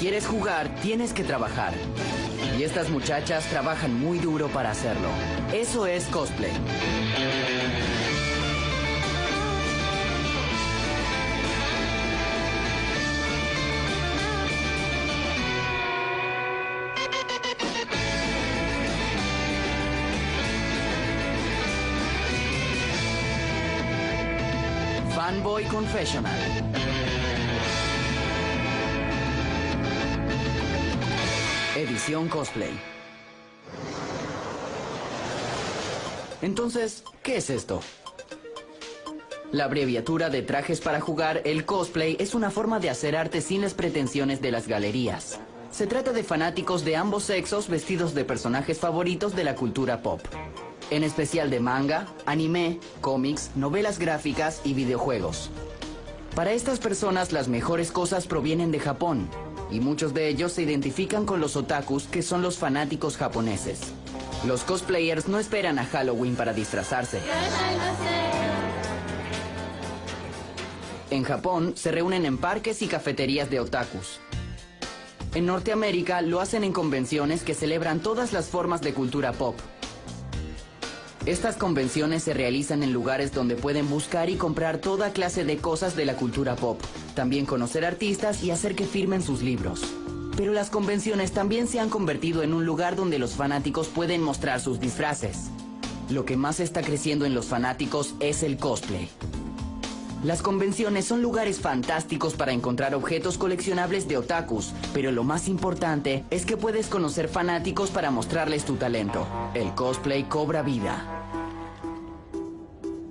quieres jugar, tienes que trabajar. Y estas muchachas trabajan muy duro para hacerlo. Eso es cosplay. Fanboy Confessional. Edición cosplay. Entonces, ¿qué es esto? La abreviatura de trajes para jugar, el cosplay, es una forma de hacer arte sin las pretensiones de las galerías. Se trata de fanáticos de ambos sexos vestidos de personajes favoritos de la cultura pop. En especial de manga, anime, cómics, novelas gráficas y videojuegos. Para estas personas las mejores cosas provienen de Japón, y muchos de ellos se identifican con los otakus, que son los fanáticos japoneses. Los cosplayers no esperan a Halloween para disfrazarse. En Japón se reúnen en parques y cafeterías de otakus. En Norteamérica lo hacen en convenciones que celebran todas las formas de cultura pop. Estas convenciones se realizan en lugares donde pueden buscar y comprar toda clase de cosas de la cultura pop, también conocer artistas y hacer que firmen sus libros. Pero las convenciones también se han convertido en un lugar donde los fanáticos pueden mostrar sus disfraces. Lo que más está creciendo en los fanáticos es el cosplay. Las convenciones son lugares fantásticos para encontrar objetos coleccionables de otakus, pero lo más importante es que puedes conocer fanáticos para mostrarles tu talento. El cosplay cobra vida.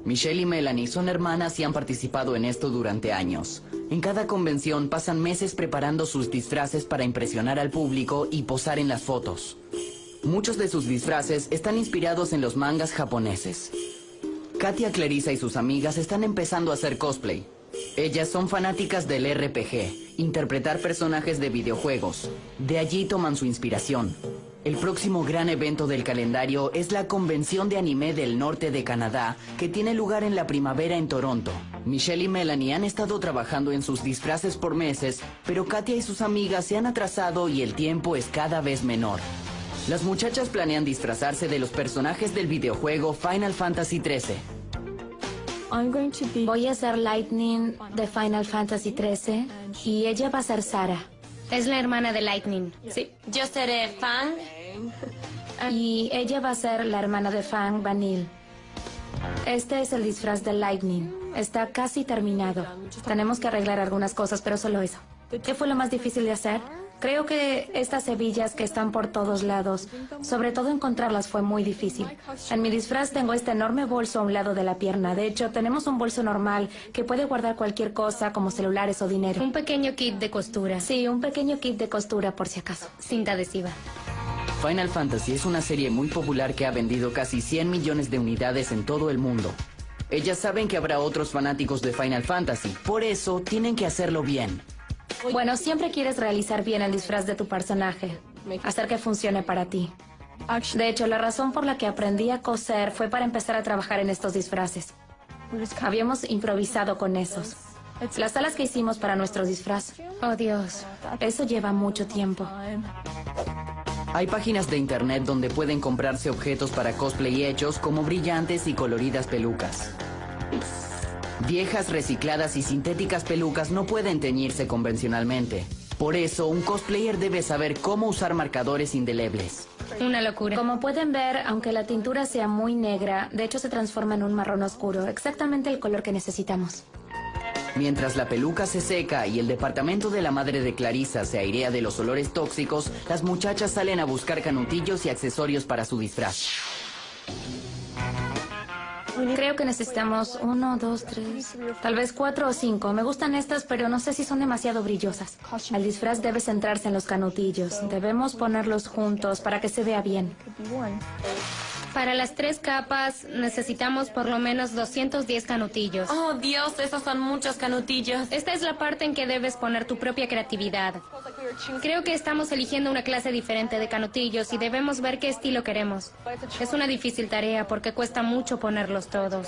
Michelle y Melanie son hermanas y han participado en esto durante años. En cada convención pasan meses preparando sus disfraces para impresionar al público y posar en las fotos. Muchos de sus disfraces están inspirados en los mangas japoneses. Katia Clarissa y sus amigas están empezando a hacer cosplay. Ellas son fanáticas del RPG, interpretar personajes de videojuegos. De allí toman su inspiración. El próximo gran evento del calendario es la Convención de Anime del Norte de Canadá, que tiene lugar en la primavera en Toronto. Michelle y Melanie han estado trabajando en sus disfraces por meses, pero Katia y sus amigas se han atrasado y el tiempo es cada vez menor. Las muchachas planean disfrazarse de los personajes del videojuego Final Fantasy XIII. Voy a ser Lightning de Final Fantasy XIII y ella va a ser Sara. Es la hermana de Lightning. Sí, yo seré Fang. Y ella va a ser la hermana de Fang Vanille. Este es el disfraz de Lightning. Está casi terminado. Tenemos que arreglar algunas cosas, pero solo eso. ¿Qué fue lo más difícil de hacer? Creo que estas hebillas que están por todos lados, sobre todo encontrarlas fue muy difícil. En mi disfraz tengo este enorme bolso a un lado de la pierna. De hecho, tenemos un bolso normal que puede guardar cualquier cosa como celulares o dinero. Un pequeño kit de costura. Sí, un pequeño kit de costura por si acaso. Cinta adhesiva. Final Fantasy es una serie muy popular que ha vendido casi 100 millones de unidades en todo el mundo. Ellas saben que habrá otros fanáticos de Final Fantasy, por eso tienen que hacerlo bien. Bueno, siempre quieres realizar bien el disfraz de tu personaje, hacer que funcione para ti. De hecho, la razón por la que aprendí a coser fue para empezar a trabajar en estos disfraces. Habíamos improvisado con esos. Las alas que hicimos para nuestro disfraz. Oh, Dios. Eso lleva mucho tiempo. Hay páginas de internet donde pueden comprarse objetos para cosplay hechos como brillantes y coloridas pelucas. Viejas, recicladas y sintéticas pelucas no pueden teñirse convencionalmente. Por eso, un cosplayer debe saber cómo usar marcadores indelebles. Una locura. Como pueden ver, aunque la tintura sea muy negra, de hecho se transforma en un marrón oscuro, exactamente el color que necesitamos. Mientras la peluca se seca y el departamento de la madre de Clarissa se airea de los olores tóxicos, las muchachas salen a buscar canutillos y accesorios para su disfraz. Creo que necesitamos uno, dos, tres, tal vez cuatro o cinco. Me gustan estas, pero no sé si son demasiado brillosas. El disfraz debe centrarse en los canutillos. Debemos ponerlos juntos para que se vea bien. Para las tres capas necesitamos por lo menos 210 canutillos. Oh, Dios, esos son muchos canutillos. Esta es la parte en que debes poner tu propia creatividad. Creo que estamos eligiendo una clase diferente de canutillos y debemos ver qué estilo queremos. Es una difícil tarea porque cuesta mucho ponerlos todos.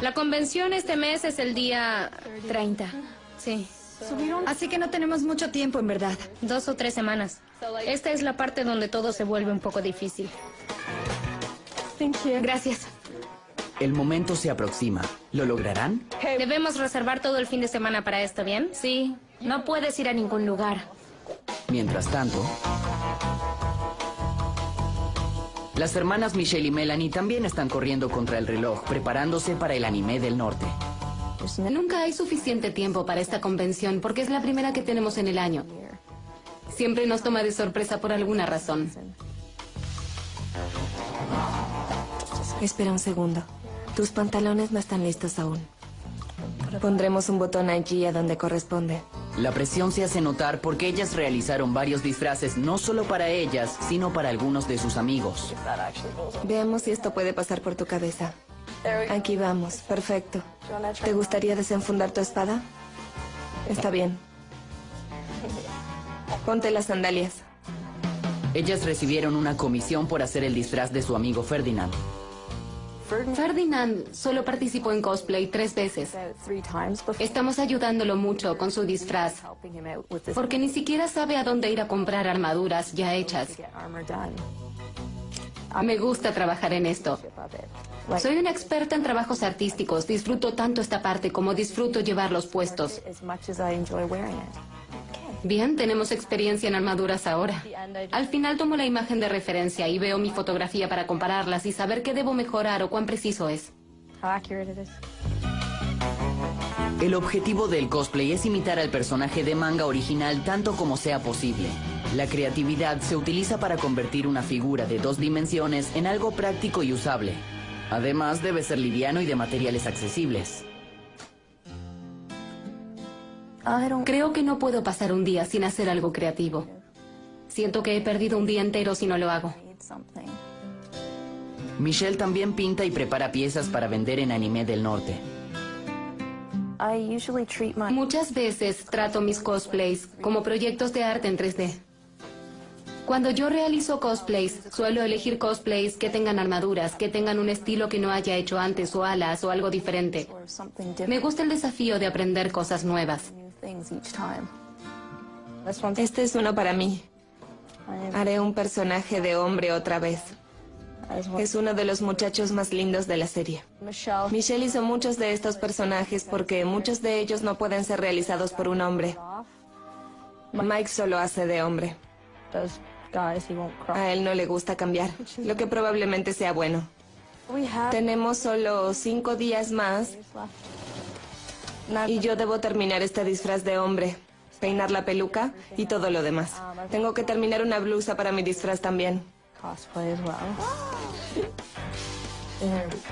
La convención este mes es el día 30. Sí. Así que no tenemos mucho tiempo, en verdad. Dos o tres semanas. Esta es la parte donde todo se vuelve un poco difícil. Gracias. El momento se aproxima. ¿Lo lograrán? Debemos reservar todo el fin de semana para esto, ¿bien? Sí, no puedes ir a ningún lugar. Mientras tanto, las hermanas Michelle y Melanie también están corriendo contra el reloj, preparándose para el anime del norte. Nunca hay suficiente tiempo para esta convención porque es la primera que tenemos en el año. Siempre nos toma de sorpresa por alguna razón. Espera un segundo. Tus pantalones no están listos aún. Pondremos un botón allí a donde corresponde. La presión se hace notar porque ellas realizaron varios disfraces no solo para ellas, sino para algunos de sus amigos. Veamos si esto puede pasar por tu cabeza. Aquí vamos, perfecto. ¿Te gustaría desenfundar tu espada? Está bien. Ponte las sandalias. Ellas recibieron una comisión por hacer el disfraz de su amigo Ferdinand. Ferdinand solo participó en cosplay tres veces. Estamos ayudándolo mucho con su disfraz, porque ni siquiera sabe a dónde ir a comprar armaduras ya hechas. Me gusta trabajar en esto. Soy una experta en trabajos artísticos. Disfruto tanto esta parte como disfruto llevar los puestos. Bien, tenemos experiencia en armaduras ahora. Al final tomo la imagen de referencia y veo mi fotografía para compararlas y saber qué debo mejorar o cuán preciso es. El objetivo del cosplay es imitar al personaje de manga original tanto como sea posible. La creatividad se utiliza para convertir una figura de dos dimensiones en algo práctico y usable. Además, debe ser liviano y de materiales accesibles. Creo que no puedo pasar un día sin hacer algo creativo. Siento que he perdido un día entero si no lo hago. Michelle también pinta y prepara piezas para vender en Anime del Norte. Muchas veces trato mis cosplays como proyectos de arte en 3D. Cuando yo realizo cosplays, suelo elegir cosplays que tengan armaduras, que tengan un estilo que no haya hecho antes o alas o algo diferente. Me gusta el desafío de aprender cosas nuevas. Este es uno para mí. Haré un personaje de hombre otra vez. Es uno de los muchachos más lindos de la serie. Michelle hizo muchos de estos personajes porque muchos de ellos no pueden ser realizados por un hombre. Mike solo hace de hombre. A él no le gusta cambiar, lo que probablemente sea bueno. Tenemos solo cinco días más y yo debo terminar este disfraz de hombre, peinar la peluca y todo lo demás. Tengo que terminar una blusa para mi disfraz también.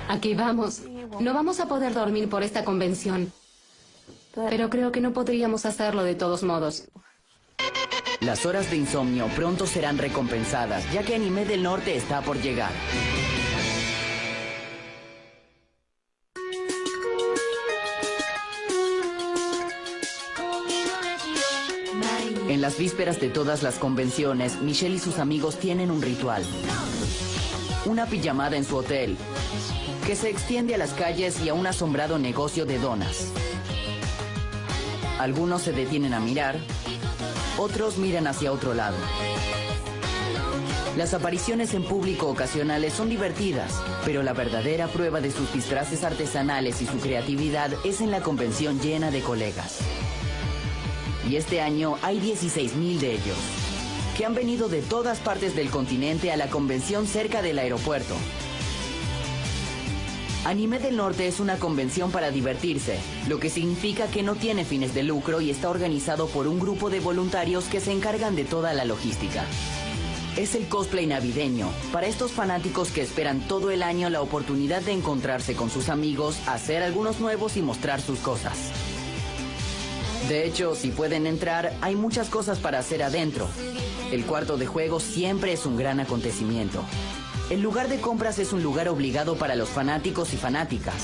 Aquí vamos. No vamos a poder dormir por esta convención. Pero creo que no podríamos hacerlo de todos modos. Las horas de insomnio pronto serán recompensadas, ya que Anime del Norte está por llegar. Las vísperas de todas las convenciones, Michelle y sus amigos tienen un ritual. Una pijamada en su hotel, que se extiende a las calles y a un asombrado negocio de donas. Algunos se detienen a mirar, otros miran hacia otro lado. Las apariciones en público ocasionales son divertidas, pero la verdadera prueba de sus disfraces artesanales y su creatividad es en la convención llena de colegas. Y este año hay 16.000 de ellos, que han venido de todas partes del continente a la convención cerca del aeropuerto. Anime del Norte es una convención para divertirse, lo que significa que no tiene fines de lucro y está organizado por un grupo de voluntarios que se encargan de toda la logística. Es el cosplay navideño, para estos fanáticos que esperan todo el año la oportunidad de encontrarse con sus amigos, hacer algunos nuevos y mostrar sus cosas. De hecho, si pueden entrar, hay muchas cosas para hacer adentro. El cuarto de juego siempre es un gran acontecimiento. El lugar de compras es un lugar obligado para los fanáticos y fanáticas.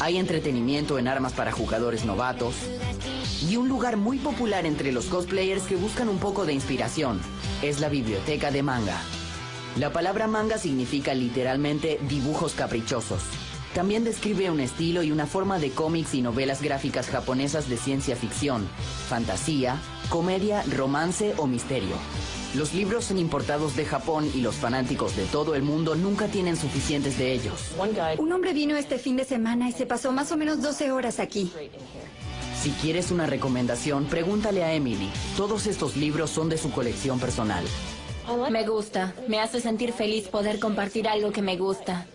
Hay entretenimiento en armas para jugadores novatos. Y un lugar muy popular entre los cosplayers que buscan un poco de inspiración. Es la biblioteca de manga. La palabra manga significa literalmente dibujos caprichosos. También describe un estilo y una forma de cómics y novelas gráficas japonesas de ciencia ficción, fantasía, comedia, romance o misterio. Los libros son importados de Japón y los fanáticos de todo el mundo nunca tienen suficientes de ellos. Un hombre vino este fin de semana y se pasó más o menos 12 horas aquí. Si quieres una recomendación, pregúntale a Emily. Todos estos libros son de su colección personal. Me gusta. Me hace sentir feliz poder compartir algo que me gusta.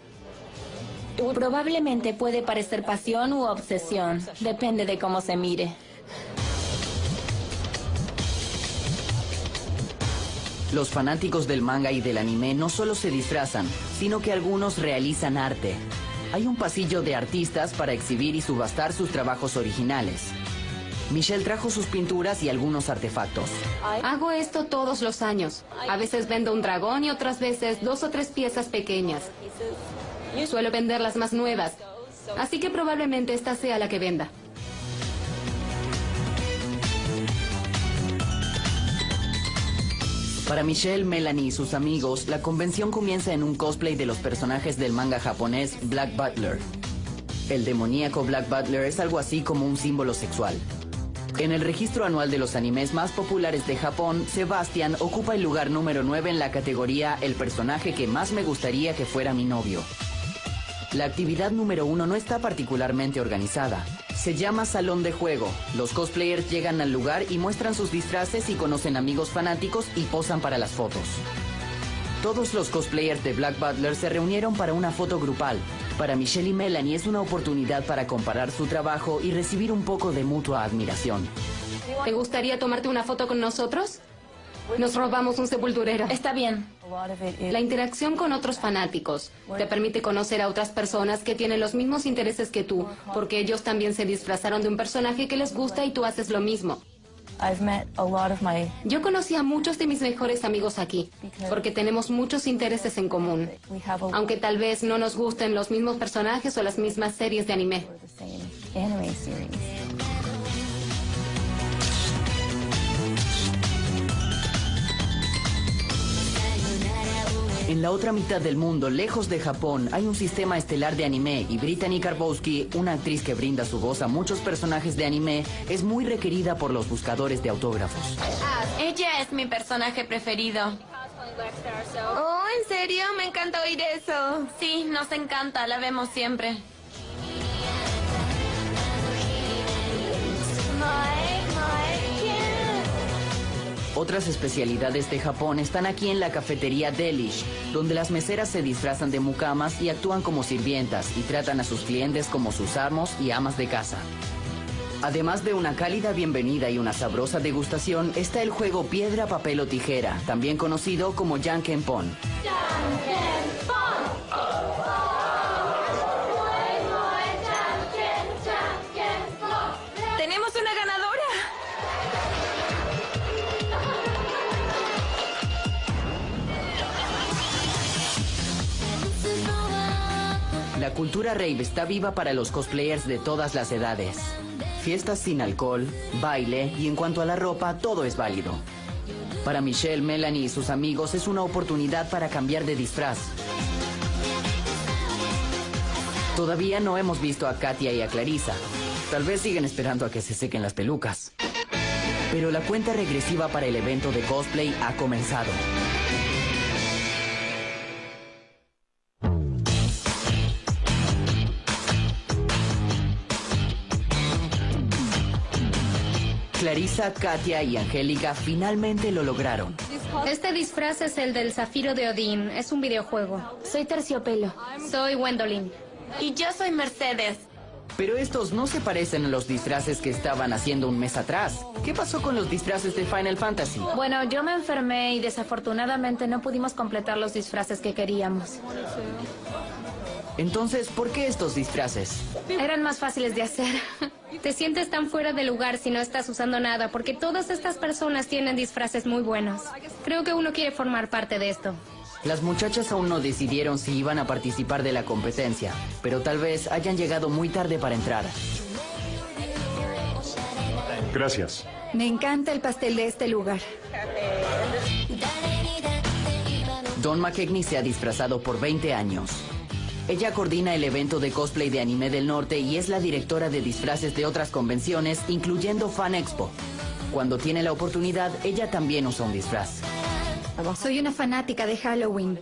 Probablemente puede parecer pasión u obsesión. Depende de cómo se mire. Los fanáticos del manga y del anime no solo se disfrazan, sino que algunos realizan arte. Hay un pasillo de artistas para exhibir y subastar sus trabajos originales. Michelle trajo sus pinturas y algunos artefactos. Hago esto todos los años. A veces vendo un dragón y otras veces dos o tres piezas pequeñas. Suelo vender las más nuevas. Así que probablemente esta sea la que venda. Para Michelle, Melanie y sus amigos, la convención comienza en un cosplay de los personajes del manga japonés Black Butler. El demoníaco Black Butler es algo así como un símbolo sexual. En el registro anual de los animes más populares de Japón, Sebastian ocupa el lugar número 9 en la categoría El personaje que más me gustaría que fuera mi novio. La actividad número uno no está particularmente organizada. Se llama Salón de Juego. Los cosplayers llegan al lugar y muestran sus disfraces y conocen amigos fanáticos y posan para las fotos. Todos los cosplayers de Black Butler se reunieron para una foto grupal. Para Michelle y Melanie es una oportunidad para comparar su trabajo y recibir un poco de mutua admiración. ¿Te gustaría tomarte una foto con nosotros? Nos robamos un sepulturero. Está bien. La interacción con otros fanáticos te permite conocer a otras personas que tienen los mismos intereses que tú, porque ellos también se disfrazaron de un personaje que les gusta y tú haces lo mismo. Yo conocí a muchos de mis mejores amigos aquí, porque tenemos muchos intereses en común, aunque tal vez no nos gusten los mismos personajes o las mismas series de anime. En la otra mitad del mundo, lejos de Japón, hay un sistema estelar de anime y Brittany Karbowski, una actriz que brinda su voz a muchos personajes de anime, es muy requerida por los buscadores de autógrafos. Ella es mi personaje preferido. Oh, ¿en serio? Me encanta oír eso. Sí, nos encanta, la vemos siempre. Otras especialidades de Japón están aquí en la cafetería Delish, donde las meseras se disfrazan de mukamas y actúan como sirvientas y tratan a sus clientes como sus amos y amas de casa. Además de una cálida bienvenida y una sabrosa degustación, está el juego Piedra, Papel o Tijera, también conocido como Janken Pon. La cultura rave está viva para los cosplayers de todas las edades. Fiestas sin alcohol, baile y en cuanto a la ropa, todo es válido. Para Michelle, Melanie y sus amigos es una oportunidad para cambiar de disfraz. Todavía no hemos visto a Katia y a Clarissa. Tal vez siguen esperando a que se sequen las pelucas. Pero la cuenta regresiva para el evento de cosplay ha comenzado. Clarissa, Katia y Angélica finalmente lo lograron. Este disfraz es el del Zafiro de Odín. Es un videojuego. Soy terciopelo. Soy Gwendolyn. Y yo soy Mercedes. Pero estos no se parecen a los disfraces que estaban haciendo un mes atrás. ¿Qué pasó con los disfraces de Final Fantasy? Bueno, yo me enfermé y desafortunadamente no pudimos completar los disfraces que queríamos. Entonces, ¿por qué estos disfraces? Eran más fáciles de hacer. Te sientes tan fuera de lugar si no estás usando nada, porque todas estas personas tienen disfraces muy buenos. Creo que uno quiere formar parte de esto. Las muchachas aún no decidieron si iban a participar de la competencia, pero tal vez hayan llegado muy tarde para entrar. Gracias. Me encanta el pastel de este lugar. Don McKechnie se ha disfrazado por 20 años. Ella coordina el evento de cosplay de anime del norte y es la directora de disfraces de otras convenciones, incluyendo Fan Expo. Cuando tiene la oportunidad, ella también usa un disfraz. Soy una fanática de Halloween.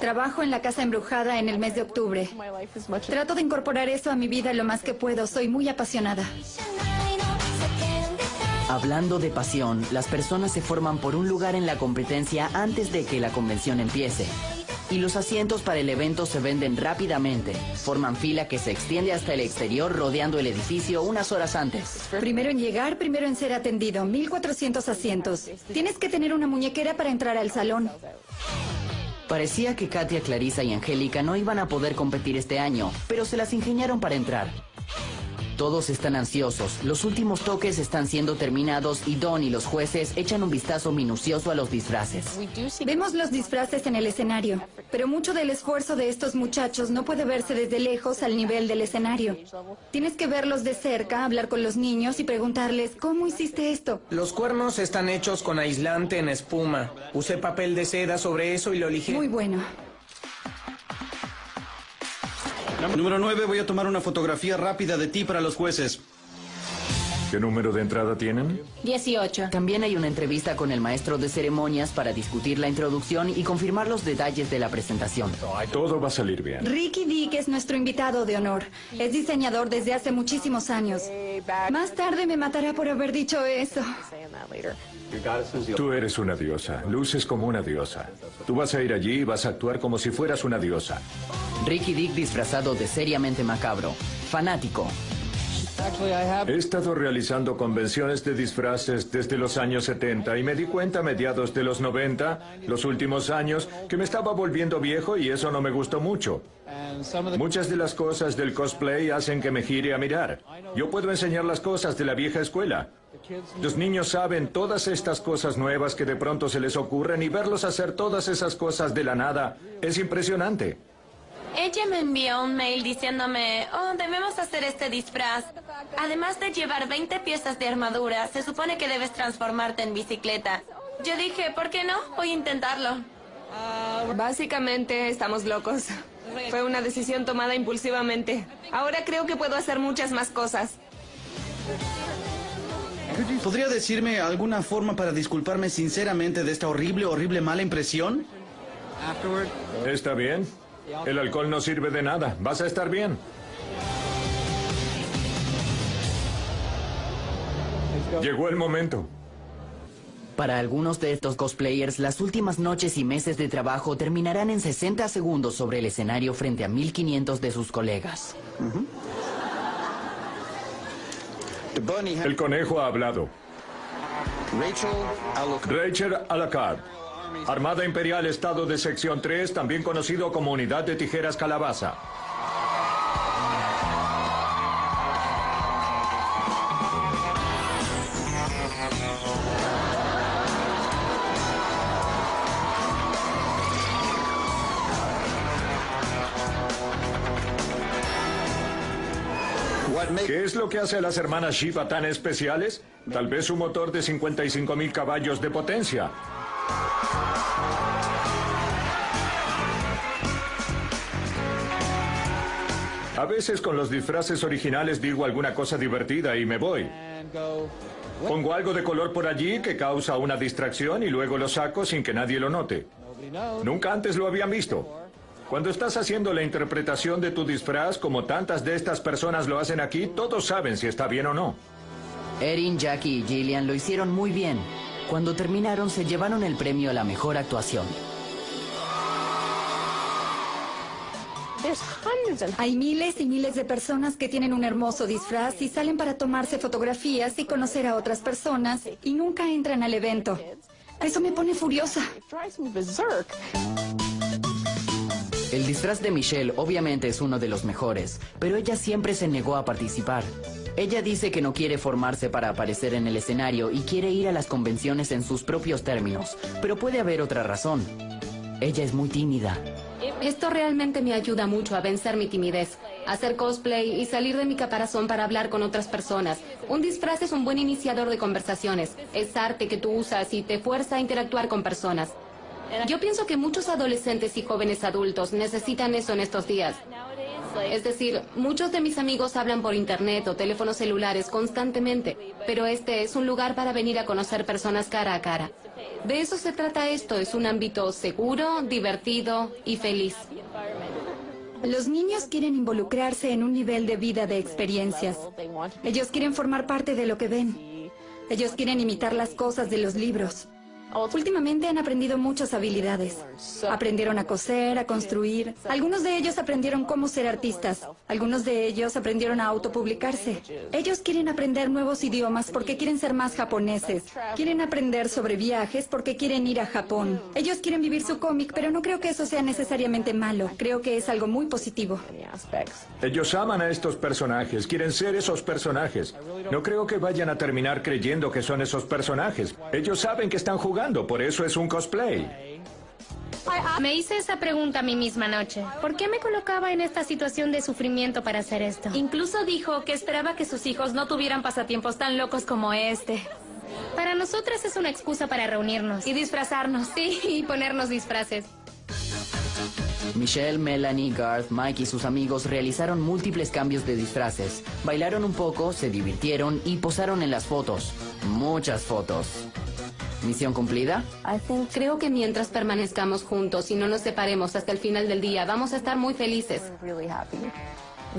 Trabajo en la casa embrujada en el mes de octubre. Trato de incorporar eso a mi vida lo más que puedo. Soy muy apasionada. Hablando de pasión, las personas se forman por un lugar en la competencia antes de que la convención empiece. Y los asientos para el evento se venden rápidamente. Forman fila que se extiende hasta el exterior rodeando el edificio unas horas antes. Primero en llegar, primero en ser atendido. 1400 asientos. Tienes que tener una muñequera para entrar al salón. Parecía que Katia, Clarisa y Angélica no iban a poder competir este año, pero se las ingeniaron para entrar. Todos están ansiosos, los últimos toques están siendo terminados y Don y los jueces echan un vistazo minucioso a los disfraces. Vemos los disfraces en el escenario, pero mucho del esfuerzo de estos muchachos no puede verse desde lejos al nivel del escenario. Tienes que verlos de cerca, hablar con los niños y preguntarles, ¿cómo hiciste esto? Los cuernos están hechos con aislante en espuma. Usé papel de seda sobre eso y lo lijé. Muy bueno. Número 9, voy a tomar una fotografía rápida de ti para los jueces. ¿Qué número de entrada tienen? 18. También hay una entrevista con el maestro de ceremonias para discutir la introducción y confirmar los detalles de la presentación. Todo va a salir bien. Ricky Dick es nuestro invitado de honor. Es diseñador desde hace muchísimos años. Más tarde me matará por haber dicho eso. Tú eres una diosa, luces como una diosa. Tú vas a ir allí y vas a actuar como si fueras una diosa. Ricky Dick disfrazado de seriamente macabro. Fanático. He estado realizando convenciones de disfraces desde los años 70 y me di cuenta a mediados de los 90, los últimos años, que me estaba volviendo viejo y eso no me gustó mucho. Muchas de las cosas del cosplay hacen que me gire a mirar. Yo puedo enseñar las cosas de la vieja escuela. Los niños saben todas estas cosas nuevas que de pronto se les ocurren y verlos hacer todas esas cosas de la nada es impresionante. Ella me envió un mail diciéndome, oh, debemos hacer este disfraz. Además de llevar 20 piezas de armadura, se supone que debes transformarte en bicicleta. Yo dije, ¿por qué no? Voy a intentarlo. Básicamente estamos locos. Fue una decisión tomada impulsivamente. Ahora creo que puedo hacer muchas más cosas. ¿Podría decirme alguna forma para disculparme sinceramente de esta horrible, horrible mala impresión? ¿Está bien? El alcohol no sirve de nada. Vas a estar bien. Llegó el momento. Para algunos de estos cosplayers, las últimas noches y meses de trabajo terminarán en 60 segundos sobre el escenario frente a 1500 de sus colegas. El conejo ha hablado. Rachel Alacard. Armada Imperial Estado de Sección 3, también conocido como Unidad de Tijeras Calabaza. ¿Qué es lo que hace a las hermanas Shiva tan especiales? Tal vez un motor de 55 mil caballos de potencia. A veces con los disfraces originales digo alguna cosa divertida y me voy. Pongo algo de color por allí que causa una distracción y luego lo saco sin que nadie lo note. Nunca antes lo habían visto. Cuando estás haciendo la interpretación de tu disfraz, como tantas de estas personas lo hacen aquí, todos saben si está bien o no. Erin, Jackie y Gillian lo hicieron muy bien. Cuando terminaron, se llevaron el premio a la mejor actuación. Hay miles y miles de personas que tienen un hermoso disfraz y salen para tomarse fotografías y conocer a otras personas y nunca entran al evento. Eso me pone furiosa. El disfraz de Michelle obviamente es uno de los mejores, pero ella siempre se negó a participar. Ella dice que no quiere formarse para aparecer en el escenario y quiere ir a las convenciones en sus propios términos, pero puede haber otra razón. Ella es muy tímida. Esto realmente me ayuda mucho a vencer mi timidez, hacer cosplay y salir de mi caparazón para hablar con otras personas. Un disfraz es un buen iniciador de conversaciones. Es arte que tú usas y te fuerza a interactuar con personas. Yo pienso que muchos adolescentes y jóvenes adultos necesitan eso en estos días. Es decir, muchos de mis amigos hablan por internet o teléfonos celulares constantemente, pero este es un lugar para venir a conocer personas cara a cara. De eso se trata esto, es un ámbito seguro, divertido y feliz. Los niños quieren involucrarse en un nivel de vida de experiencias. Ellos quieren formar parte de lo que ven. Ellos quieren imitar las cosas de los libros. Últimamente han aprendido muchas habilidades. Aprendieron a coser, a construir. Algunos de ellos aprendieron cómo ser artistas. Algunos de ellos aprendieron a autopublicarse. Ellos quieren aprender nuevos idiomas porque quieren ser más japoneses. Quieren aprender sobre viajes porque quieren ir a Japón. Ellos quieren vivir su cómic, pero no creo que eso sea necesariamente malo. Creo que es algo muy positivo. Ellos aman a estos personajes, quieren ser esos personajes. No creo que vayan a terminar creyendo que son esos personajes. Ellos saben que están jugando por eso es un cosplay. Me hice esa pregunta a mí misma anoche. ¿Por qué me colocaba en esta situación de sufrimiento para hacer esto? Incluso dijo que esperaba que sus hijos no tuvieran pasatiempos tan locos como este. Para nosotras es una excusa para reunirnos. Y disfrazarnos. Sí, y ponernos disfraces. Michelle, Melanie, Garth, Mike y sus amigos realizaron múltiples cambios de disfraces. Bailaron un poco, se divirtieron y posaron en las fotos. Muchas fotos. ¿Misión cumplida? Creo que mientras permanezcamos juntos y no nos separemos hasta el final del día, vamos a estar muy felices.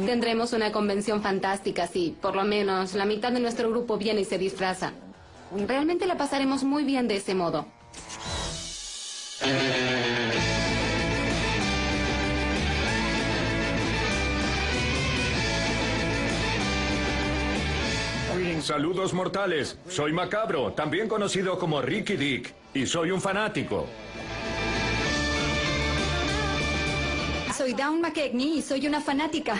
Tendremos una convención fantástica si, por lo menos, la mitad de nuestro grupo viene y se disfraza. Realmente la pasaremos muy bien de ese modo. Saludos mortales. Soy Macabro, también conocido como Ricky Dick, y soy un fanático. Soy Dawn McKegney y soy una fanática.